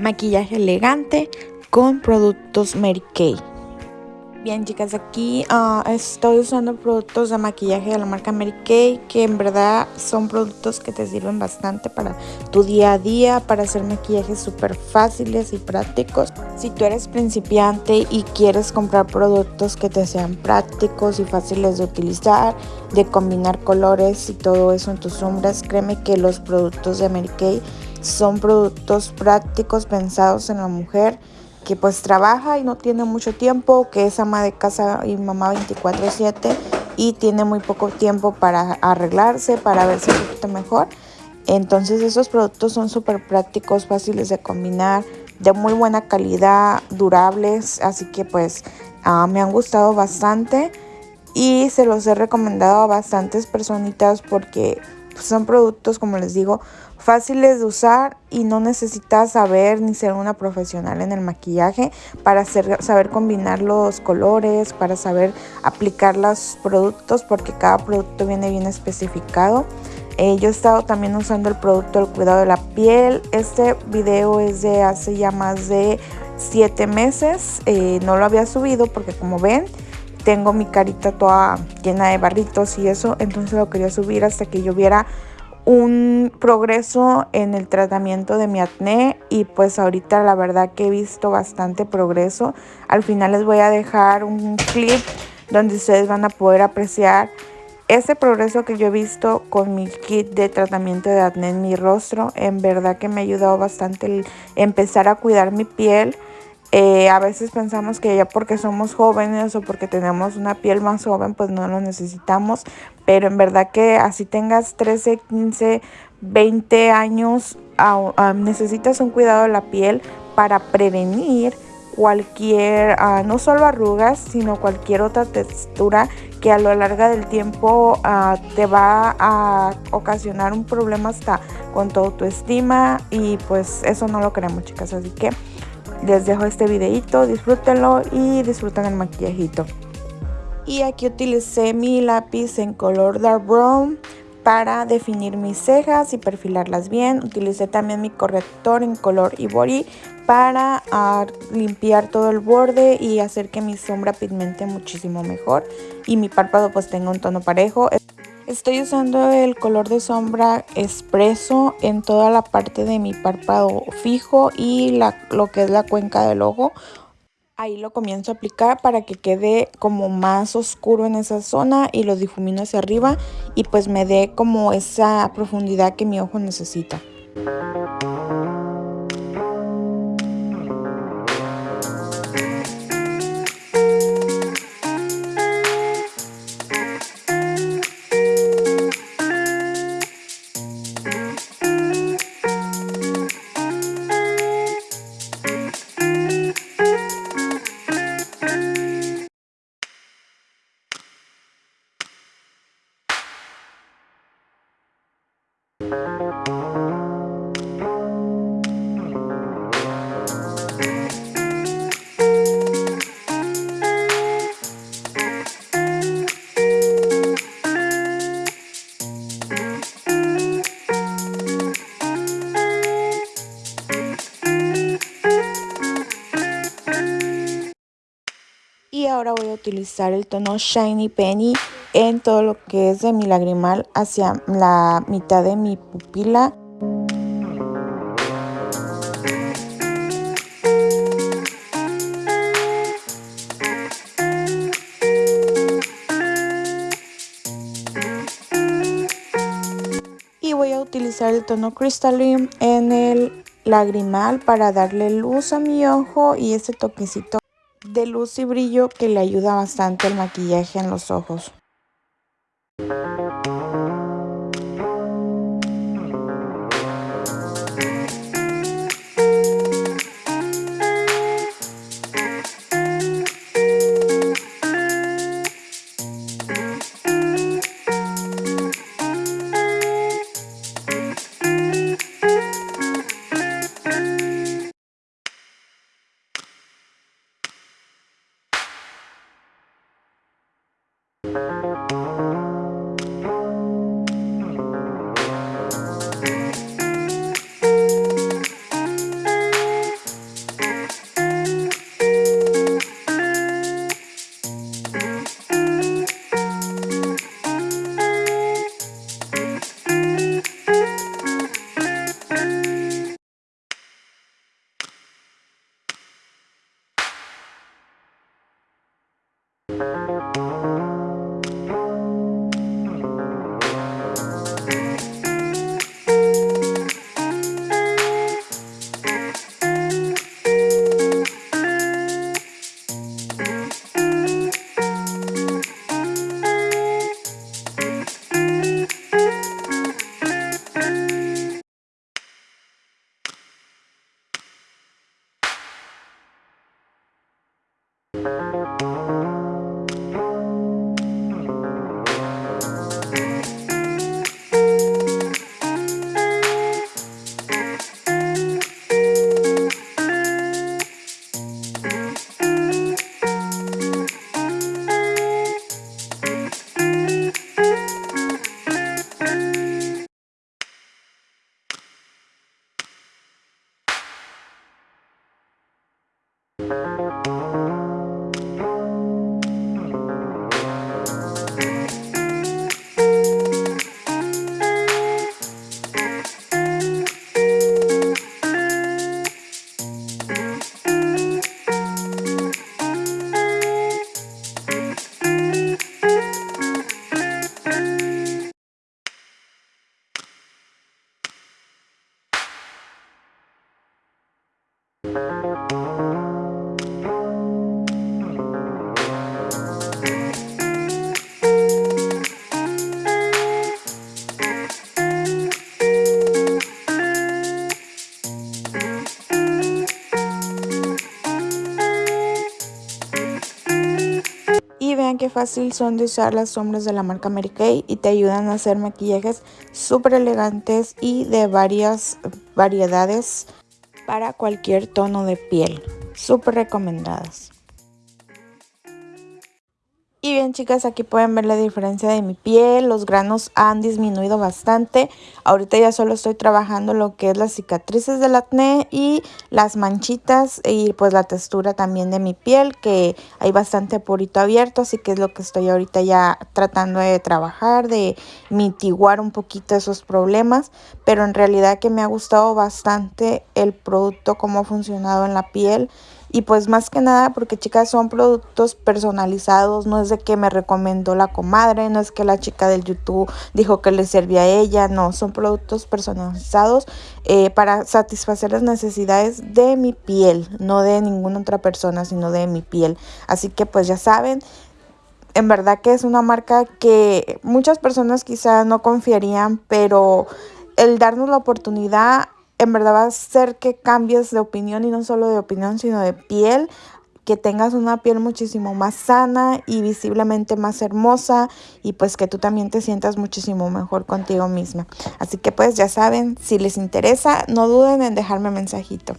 maquillaje elegante con productos Mary Kay. Bien chicas, aquí uh, estoy usando productos de maquillaje de la marca Mary Kay que en verdad son productos que te sirven bastante para tu día a día, para hacer maquillajes súper fáciles y prácticos. Si tú eres principiante y quieres comprar productos que te sean prácticos y fáciles de utilizar, de combinar colores y todo eso en tus sombras, créeme que los productos de Mary Kay son productos prácticos pensados en la mujer que pues trabaja y no tiene mucho tiempo, que es ama de casa y mamá 24/7 y tiene muy poco tiempo para arreglarse, para verse un poquito mejor. Entonces esos productos son súper prácticos, fáciles de combinar, de muy buena calidad, durables, así que pues ah, me han gustado bastante y se los he recomendado a bastantes personitas porque son productos como les digo fáciles de usar y no necesitas saber ni ser una profesional en el maquillaje para saber combinar los colores, para saber aplicar los productos porque cada producto viene bien especificado. Eh, yo he estado también usando el producto del cuidado de la piel. Este video es de hace ya más de 7 meses. Eh, no lo había subido porque como ven tengo mi carita toda llena de barritos y eso. Entonces lo quería subir hasta que yo viera un progreso en el tratamiento de mi acné y pues ahorita la verdad que he visto bastante progreso. Al final les voy a dejar un clip donde ustedes van a poder apreciar ese progreso que yo he visto con mi kit de tratamiento de acné en mi rostro. En verdad que me ha ayudado bastante el empezar a cuidar mi piel. Eh, a veces pensamos que ya porque somos jóvenes o porque tenemos una piel más joven, pues no lo necesitamos. Pero en verdad que así tengas 13, 15, 20 años, necesitas un cuidado de la piel para prevenir cualquier, ah, no solo arrugas, sino cualquier otra textura que a lo largo del tiempo ah, te va a ocasionar un problema hasta con tu autoestima y pues eso no lo queremos chicas, así que les dejo este videito, disfrútenlo y disfruten el maquillajito. Y aquí utilicé mi lápiz en color dark brown para definir mis cejas y perfilarlas bien. Utilicé también mi corrector en color ivory para ah, limpiar todo el borde y hacer que mi sombra pigmente muchísimo mejor. Y mi párpado pues tenga un tono parejo. Estoy usando el color de sombra expreso en toda la parte de mi párpado fijo y lo que es la cuenca del ojo. Ahí lo comienzo a aplicar para que quede como más oscuro en esa zona y lo difumino hacia arriba y pues me dé como esa profundidad que mi ojo necesita. Ahora voy a utilizar el tono Shiny Penny en todo lo que es de mi lagrimal hacia la mitad de mi pupila. Y voy a utilizar el tono Crystalline en el lagrimal para darle luz a mi ojo y ese toquecito de luz y brillo que le ayuda bastante el maquillaje en los ojos. Qué fácil son de usar las sombras de la marca Mary Kay y te ayudan a hacer maquillajes súper elegantes y de varias variedades para cualquier tono de piel. Súper recomendadas. Y bien chicas, aquí pueden ver la diferencia de mi piel, los granos han disminuido bastante. Ahorita ya solo estoy trabajando lo que es las cicatrices del acné y las manchitas y pues la textura también de mi piel que hay bastante purito abierto, así que es lo que estoy ahorita ya tratando de trabajar, de mitiguar un poquito esos problemas. Pero en realidad que me ha gustado bastante el producto, cómo ha funcionado en la piel y pues más que nada porque chicas son productos personalizados, no es de que me recomendó la comadre, no es que la chica del YouTube dijo que le servía a ella, no, son productos personalizados eh, para satisfacer las necesidades de mi piel, no de ninguna otra persona, sino de mi piel. Así que pues ya saben, en verdad que es una marca que muchas personas quizá no confiarían, pero el darnos la oportunidad en verdad va a hacer que cambies de opinión y no solo de opinión, sino de piel, que tengas una piel muchísimo más sana y visiblemente más hermosa y pues que tú también te sientas muchísimo mejor contigo misma. Así que pues ya saben, si les interesa, no duden en dejarme mensajito.